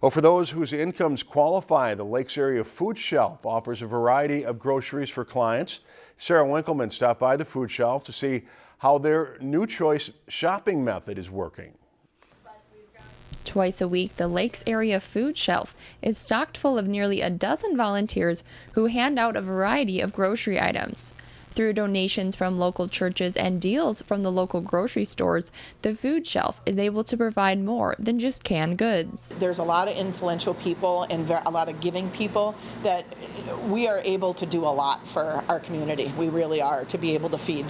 Well, for those whose incomes qualify, the Lakes Area Food Shelf offers a variety of groceries for clients. Sarah Winkleman stopped by the food shelf to see how their new choice shopping method is working. Twice a week, the Lakes Area Food Shelf is stocked full of nearly a dozen volunteers who hand out a variety of grocery items. Through donations from local churches and deals from the local grocery stores, the food shelf is able to provide more than just canned goods. There's a lot of influential people and a lot of giving people that we are able to do a lot for our community. We really are to be able to feed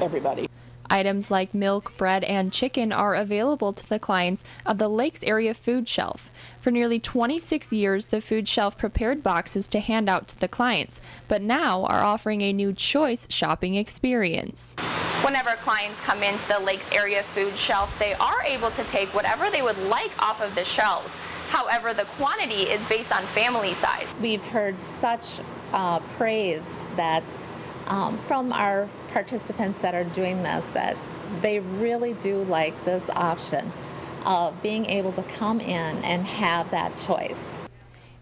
everybody. Items like milk, bread, and chicken are available to the clients of the Lakes Area Food Shelf. For nearly 26 years, the food shelf prepared boxes to hand out to the clients, but now are offering a new choice shopping experience. Whenever clients come into the Lakes Area Food Shelf, they are able to take whatever they would like off of the shelves. However, the quantity is based on family size. We've heard such uh, praise that um, from our participants that are doing this that they really do like this option of being able to come in and have that choice.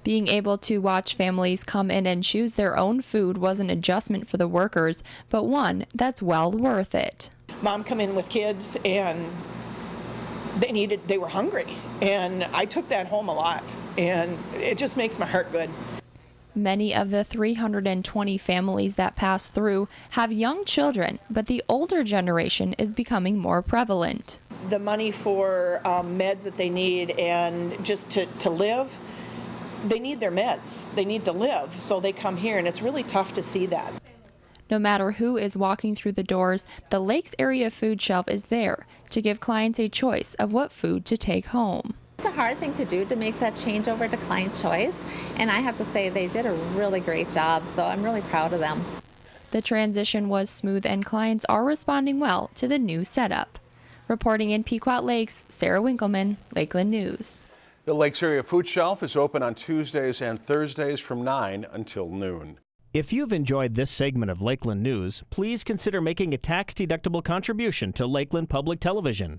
Being able to watch families come in and choose their own food was an adjustment for the workers, but one that's well worth it. Mom come in with kids and they needed they were hungry and I took that home a lot and it just makes my heart good. Many of the 320 families that pass through have young children, but the older generation is becoming more prevalent. The money for um, meds that they need and just to, to live, they need their meds. They need to live, so they come here, and it's really tough to see that. No matter who is walking through the doors, the Lakes Area Food Shelf is there to give clients a choice of what food to take home. It's a hard thing to do to make that change over to client choice, and I have to say they did a really great job, so I'm really proud of them. The transition was smooth and clients are responding well to the new setup. Reporting in Pequot Lakes, Sarah Winkleman, Lakeland News. The Lakes Area Food Shelf is open on Tuesdays and Thursdays from 9 until noon. If you've enjoyed this segment of Lakeland News, please consider making a tax-deductible contribution to Lakeland Public Television.